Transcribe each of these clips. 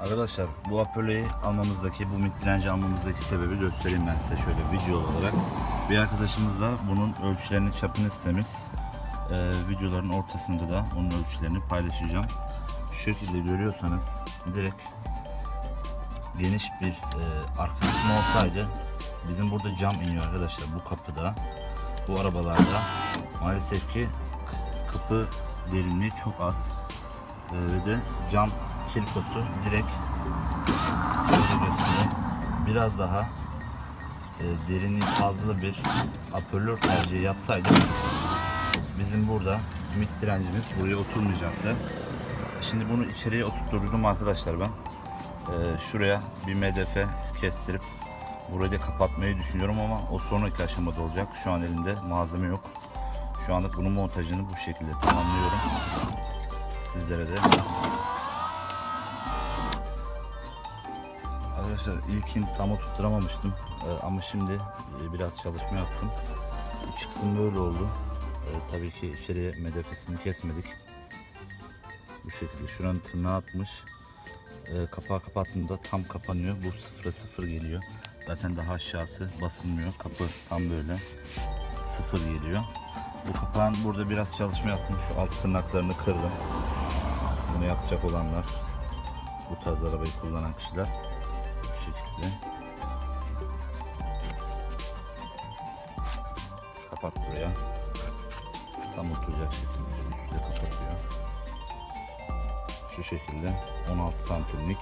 Arkadaşlar bu hoparlörü almamızdaki, bu mid direnci almamızdaki sebebi göstereyim ben size şöyle video olarak. Bir arkadaşımız da bunun ölçülerini, çapını istemiş. Ee, videoların ortasında da onun ölçülerini paylaşacağım. Şu şekilde görüyorsanız direkt geniş bir e, arka kısmı olsaydı bizim burada cam iniyor arkadaşlar bu kapıda. Bu arabalarda maalesef ki kapı derinliği çok az. Ee, ve de cam kilikosu direkt biraz daha e, derinliği fazla bir apörlör tercihi yapsaydık bizim burada mid direncimiz buraya oturmayacaktı. Şimdi bunu içeriye oturtturdum arkadaşlar ben. Ee, şuraya bir MDF kestirip burayı da kapatmayı düşünüyorum ama o sonraki aşamada olacak. Şu an elimde malzeme yok. Şu anlık bunun montajını bu şekilde tamamlıyorum. Sizlere de Arkadaşlar ilkin tam oturtturamamıştım Ee, ama şimdi e, biraz çalışma yaptım. İç kısım böyle oldu. Ee, tabii ki içeriye medefesini kesmedik. Bu şekilde şuranın tırnağı atmış. Ee, kapağı kapattığında tam kapanıyor. Bu sıfıra sıfır geliyor. Zaten daha aşağısı basılmıyor. Kapı tam böyle sıfır geliyor. Bu kapağın burada biraz çalışma yaptım. Şu alt tırnaklarını kırdım. Bunu yapacak olanlar bu tarz arabayı kullanan kişiler şekilde. Kapat buraya. Tam oturacak şekilde şu üstte kapatıyor. Şu şekilde 16 santimlik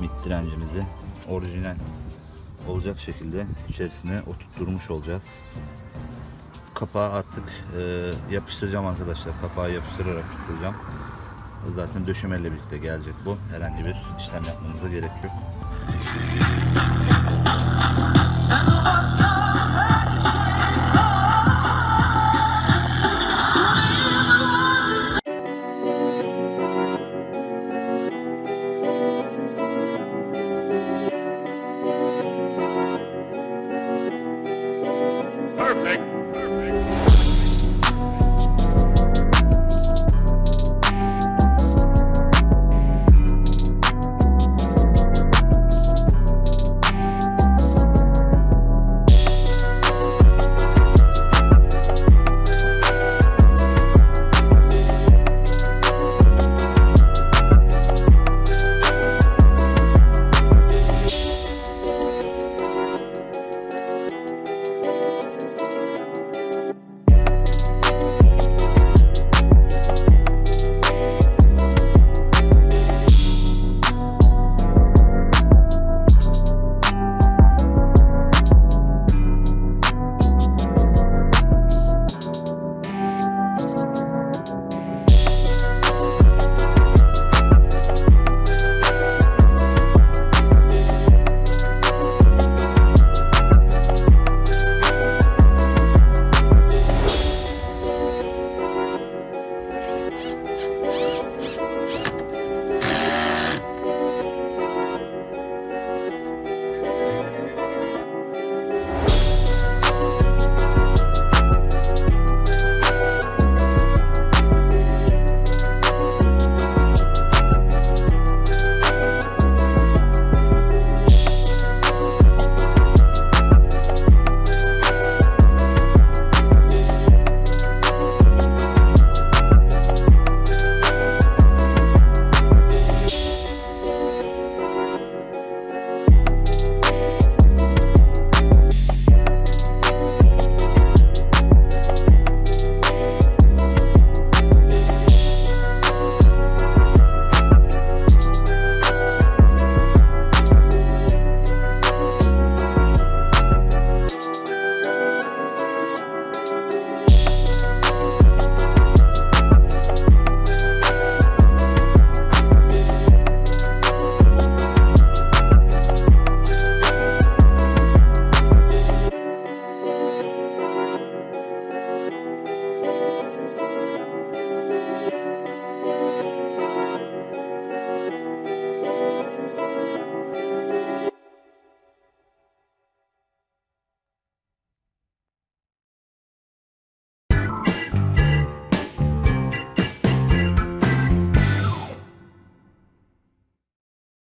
mid direncimizi orijinal olacak şekilde içerisine oturtturmuş olacağız. Kapağı artık e, yapıştıracağım arkadaşlar. Kapağı yapıştırarak tutturacağım zaten döşemeyle birlikte gelecek bu. Herhangi bir işlem yapmamıza gerek yok Hello, I'm the